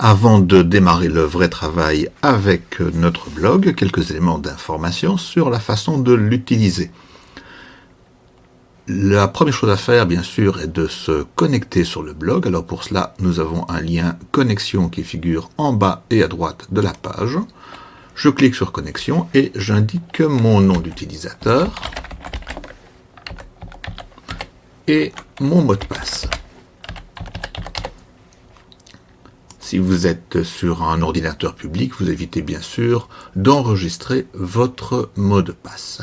Avant de démarrer le vrai travail avec notre blog, quelques éléments d'information sur la façon de l'utiliser. La première chose à faire, bien sûr, est de se connecter sur le blog. Alors pour cela, nous avons un lien connexion qui figure en bas et à droite de la page. Je clique sur connexion et j'indique mon nom d'utilisateur et mon mot de passe. Si vous êtes sur un ordinateur public, vous évitez bien sûr d'enregistrer votre mot de passe.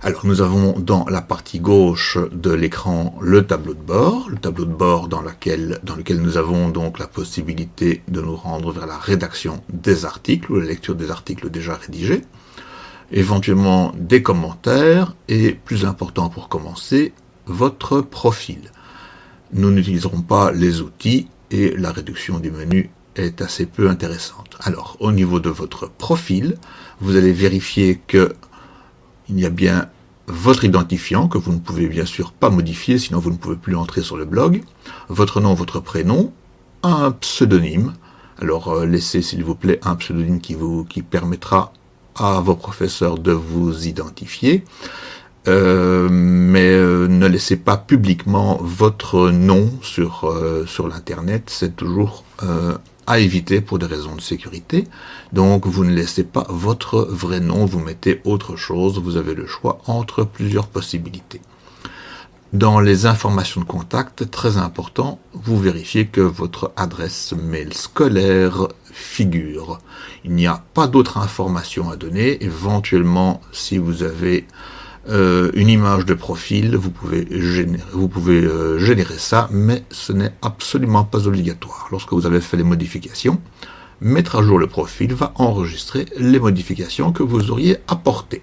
Alors nous avons dans la partie gauche de l'écran le tableau de bord, le tableau de bord dans, dans lequel nous avons donc la possibilité de nous rendre vers la rédaction des articles ou la lecture des articles déjà rédigés, éventuellement des commentaires et plus important pour commencer, votre profil. Nous n'utiliserons pas les outils et la réduction du menu est assez peu intéressante. Alors, au niveau de votre profil, vous allez vérifier que il y a bien votre identifiant, que vous ne pouvez bien sûr pas modifier, sinon vous ne pouvez plus entrer sur le blog, votre nom, votre prénom, un pseudonyme. Alors, euh, laissez s'il vous plaît un pseudonyme qui, vous, qui permettra à vos professeurs de vous identifier. Euh, ne laissez pas publiquement votre nom sur, euh, sur l'internet, c'est toujours à éviter pour des raisons de sécurité. Donc vous ne laissez pas votre vrai nom, vous mettez autre chose, vous avez le choix entre plusieurs possibilités. Dans les informations de contact, très important, vous vérifiez que votre adresse mail scolaire figure. Il n'y a pas d'autres informations à donner. Éventuellement, si vous avez euh, une image de profil, vous pouvez, vous pouvez euh, générer ça, mais ce n'est absolument pas obligatoire. Lorsque vous avez fait les modifications, mettre à jour le profil va enregistrer les modifications que vous auriez apportées.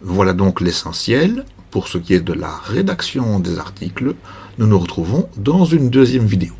Voilà donc l'essentiel. Pour ce qui est de la rédaction des articles, nous nous retrouvons dans une deuxième vidéo.